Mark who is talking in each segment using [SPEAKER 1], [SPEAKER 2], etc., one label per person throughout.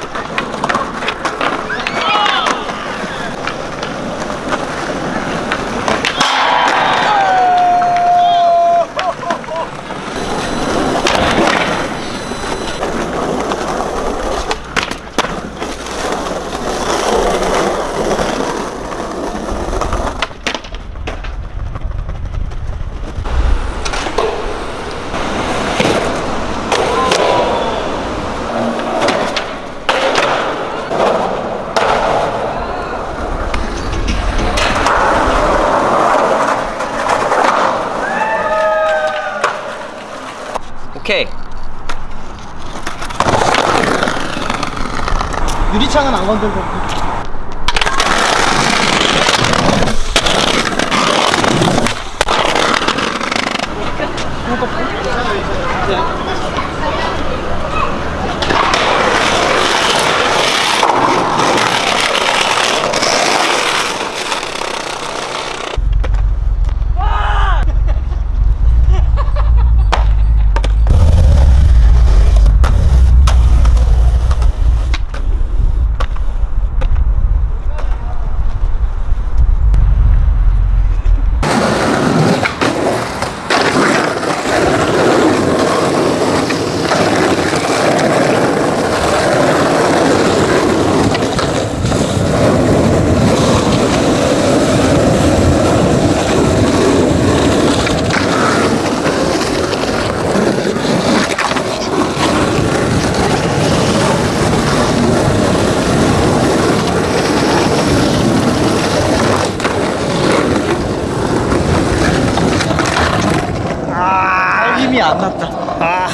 [SPEAKER 1] Good. 오케이.
[SPEAKER 2] 유리창은 안 건들고. 힘이 안 났다 아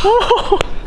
[SPEAKER 2] Oh!